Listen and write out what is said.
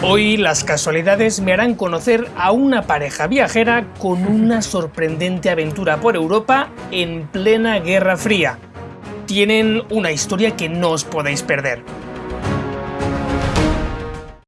Hoy las casualidades me harán conocer a una pareja viajera con una sorprendente aventura por Europa en plena Guerra Fría. Tienen una historia que no os podéis perder.